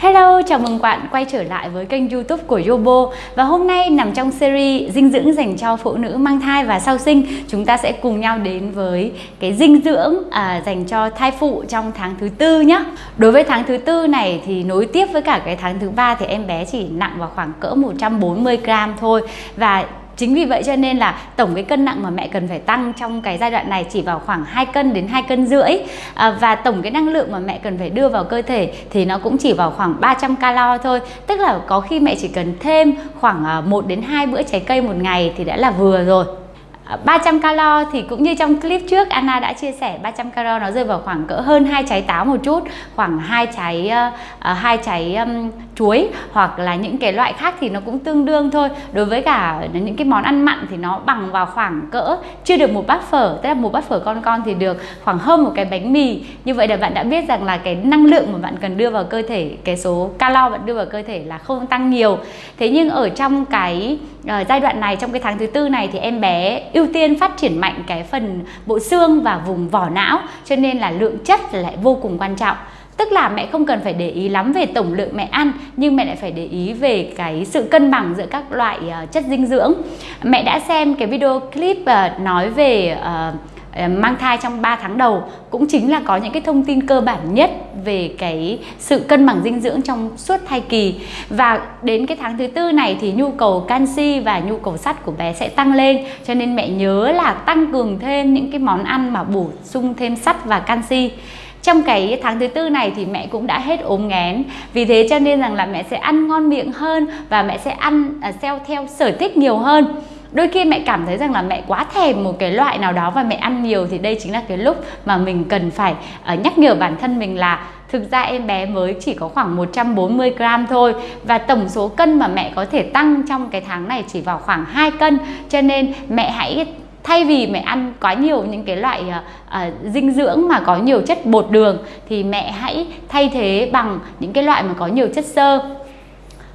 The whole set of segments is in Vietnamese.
Hello, chào mừng bạn quay trở lại với kênh youtube của Yobo. Và hôm nay nằm trong series dinh dưỡng dành cho phụ nữ mang thai và sau sinh Chúng ta sẽ cùng nhau đến với cái dinh dưỡng à, dành cho thai phụ trong tháng thứ tư nhé Đối với tháng thứ tư này thì nối tiếp với cả cái tháng thứ ba thì em bé chỉ nặng vào khoảng cỡ 140 gram thôi. Và Chính vì vậy cho nên là tổng cái cân nặng mà mẹ cần phải tăng trong cái giai đoạn này chỉ vào khoảng 2 cân đến 2 cân rưỡi à, và tổng cái năng lượng mà mẹ cần phải đưa vào cơ thể thì nó cũng chỉ vào khoảng 300 calo thôi. Tức là có khi mẹ chỉ cần thêm khoảng à, 1 đến 2 bữa trái cây một ngày thì đã là vừa rồi. 300 calo thì cũng như trong clip trước Anna đã chia sẻ 300 calo nó rơi vào khoảng cỡ hơn hai trái táo một chút khoảng hai trái uh, hai trái um, chuối hoặc là những cái loại khác thì nó cũng tương đương thôi. Đối với cả những cái món ăn mặn thì nó bằng vào khoảng cỡ chưa được một bát phở tức là một bát phở con con thì được khoảng hơn một cái bánh mì. Như vậy là bạn đã biết rằng là cái năng lượng mà bạn cần đưa vào cơ thể cái số calo bạn đưa vào cơ thể là không tăng nhiều. Thế nhưng ở trong cái uh, giai đoạn này trong cái tháng thứ tư này thì em bé ưu tiên phát triển mạnh cái phần bộ xương và vùng vỏ não cho nên là lượng chất lại vô cùng quan trọng Tức là mẹ không cần phải để ý lắm về tổng lượng mẹ ăn nhưng mẹ lại phải để ý về cái sự cân bằng giữa các loại uh, chất dinh dưỡng. Mẹ đã xem cái video clip uh, nói về uh, Ờ, mang thai trong 3 tháng đầu cũng chính là có những cái thông tin cơ bản nhất về cái sự cân bằng dinh dưỡng trong suốt thai kỳ. Và đến cái tháng thứ tư này thì nhu cầu canxi và nhu cầu sắt của bé sẽ tăng lên cho nên mẹ nhớ là tăng cường thêm những cái món ăn mà bổ sung thêm sắt và canxi. Trong cái tháng thứ tư này thì mẹ cũng đã hết ốm nghén vì thế cho nên rằng là mẹ sẽ ăn ngon miệng hơn và mẹ sẽ ăn uh, theo sở thích nhiều hơn đôi khi mẹ cảm thấy rằng là mẹ quá thèm một cái loại nào đó và mẹ ăn nhiều thì đây chính là cái lúc mà mình cần phải uh, nhắc nhở bản thân mình là Thực ra em bé mới chỉ có khoảng 140 gram thôi Và tổng số cân mà mẹ có thể tăng trong cái tháng này chỉ vào khoảng 2 cân. Cho nên mẹ hãy thay vì mẹ ăn quá nhiều những cái loại uh, uh, dinh dưỡng mà có nhiều chất bột đường thì mẹ hãy thay thế bằng những cái loại mà có nhiều chất xơ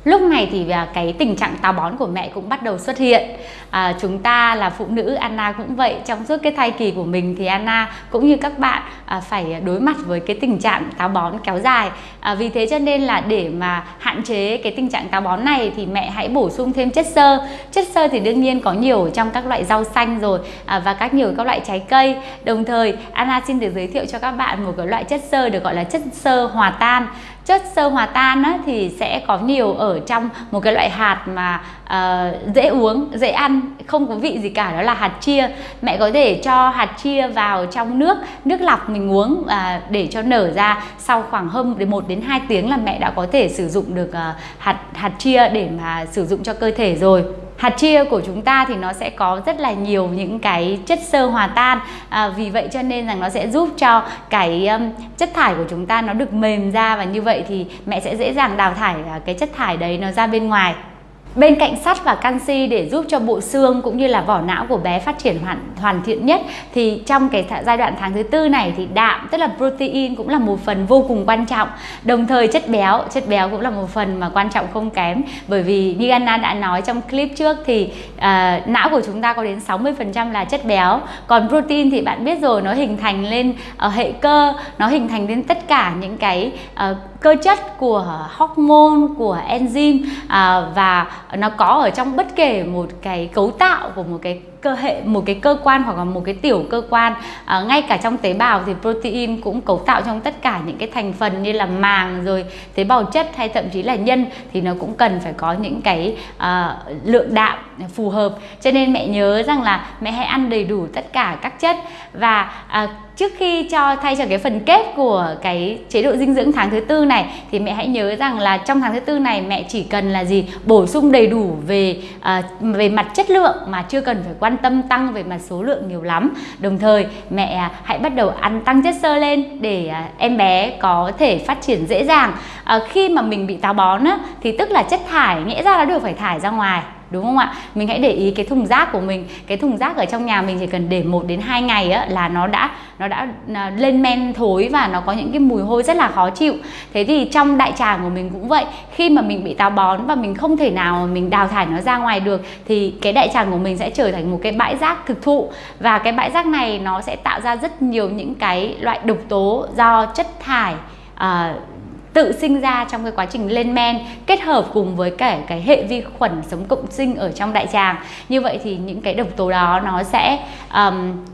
lúc này thì à, cái tình trạng táo bón của mẹ cũng bắt đầu xuất hiện. À, chúng ta là phụ nữ Anna cũng vậy. Trong suốt cái thai kỳ của mình thì Anna cũng như các bạn à, phải đối mặt với cái tình trạng táo bón kéo dài. À, vì thế cho nên là để mà hạn chế cái tình trạng táo bón này thì mẹ hãy bổ sung thêm chất xơ. Chất xơ thì đương nhiên có nhiều trong các loại rau xanh rồi à, và các nhiều các loại trái cây. Đồng thời Anna xin được giới thiệu cho các bạn một cái loại chất xơ được gọi là chất xơ hòa tan chất sơ hòa tan á, thì sẽ có nhiều ở trong một cái loại hạt mà uh, dễ uống dễ ăn không có vị gì cả đó là hạt chia. Mẹ có thể cho hạt chia vào trong nước nước lọc mình uống uh, để cho nở ra sau khoảng hơn đến 1 đến 2 tiếng là mẹ đã có thể sử dụng được uh, hạt hạt chia để mà sử dụng cho cơ thể rồi hạt chia của chúng ta thì nó sẽ có rất là nhiều những cái chất xơ hòa tan. À, vì vậy cho nên rằng nó sẽ giúp cho cái um, chất thải của chúng ta nó được mềm ra và như vậy thì mẹ sẽ dễ dàng đào thải à, cái chất thải đấy nó ra bên ngoài. Bên cạnh sắt và canxi để giúp cho bộ xương cũng như là vỏ não của bé phát triển hoàn, hoàn thiện nhất thì trong cái giai đoạn tháng thứ tư này thì đạm tức là protein cũng là một phần vô cùng quan trọng. Đồng thời chất béo, chất béo cũng là một phần mà quan trọng không kém bởi vì như Anna đã nói trong clip trước thì uh, não của chúng ta có đến 60% là chất béo. Còn protein thì bạn biết rồi nó hình thành lên uh, hệ cơ, nó hình thành lên tất cả những cái uh, cơ chất của hormone, của enzyme uh, và nó có ở trong bất kể một cái cấu tạo của một cái cơ hệ một cái cơ quan hoặc là một cái tiểu cơ quan à, ngay cả trong tế bào thì protein cũng cấu tạo trong tất cả những cái thành phần như là màng rồi tế bào chất hay thậm chí là nhân thì nó cũng cần phải có những cái à, lượng đạm phù hợp. Cho nên mẹ nhớ rằng là mẹ hãy ăn đầy đủ tất cả các chất và à, trước khi cho thay cho cái phần kết của cái chế độ dinh dưỡng tháng thứ tư này thì mẹ hãy nhớ rằng là trong tháng thứ tư này mẹ chỉ cần là gì? Bổ sung đầy đủ về à, về mặt chất lượng mà chưa cần phải quan tâm tăng về mặt số lượng nhiều lắm. Đồng thời mẹ à, hãy bắt đầu ăn tăng chất xơ lên để à, em bé có thể phát triển dễ dàng. À, khi mà mình bị táo bón á, thì tức là chất thải nghĩa ra nó được phải thải ra ngoài đúng không ạ? Mình hãy để ý cái thùng rác của mình. Cái thùng rác ở trong nhà mình chỉ cần để một đến 2 ngày á, là nó đã nó đã à, lên men thối và nó có những cái mùi hôi rất là khó chịu. Thế thì trong đại tràng của mình cũng vậy. Khi mà mình bị táo bón và mình không thể nào mình đào thải nó ra ngoài được thì cái đại tràng của mình sẽ trở thành một cái bãi rác thực thụ. Và cái bãi rác này nó sẽ tạo ra rất nhiều những cái loại độc tố do chất thải uh, tự sinh ra trong cái quá trình lên men kết hợp cùng với cả cái hệ vi khuẩn sống cộng sinh ở trong đại tràng. Như vậy thì những cái độc tố đó nó sẽ um,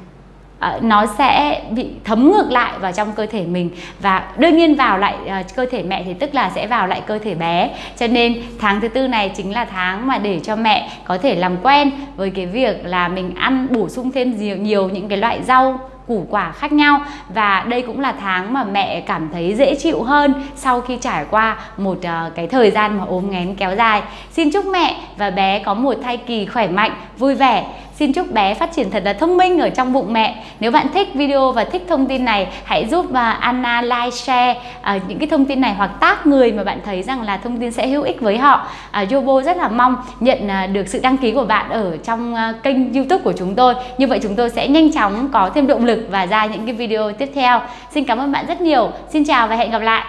uh, nó sẽ bị thấm ngược lại vào trong cơ thể mình và đương nhiên vào lại uh, cơ thể mẹ thì tức là sẽ vào lại cơ thể bé. Cho nên tháng thứ tư này chính là tháng mà để cho mẹ có thể làm quen với cái việc là mình ăn bổ sung thêm nhiều nhiều những cái loại rau củ quả khác nhau và đây cũng là tháng mà mẹ cảm thấy dễ chịu hơn sau khi trải qua một uh, cái thời gian mà ốm nghén kéo dài. Xin chúc mẹ và bé có một thai kỳ khỏe mạnh, vui vẻ. Xin chúc bé phát triển thật là thông minh ở trong bụng mẹ. Nếu bạn thích video và thích thông tin này, hãy giúp à, Anna like, share à, những cái thông tin này hoặc tác người mà bạn thấy rằng là thông tin sẽ hữu ích với họ. À, Yobo rất là mong nhận được sự đăng ký của bạn ở trong kênh YouTube của chúng tôi. Như vậy chúng tôi sẽ nhanh chóng có thêm động lực và ra những cái video tiếp theo. Xin cảm ơn bạn rất nhiều. Xin chào và hẹn gặp lại.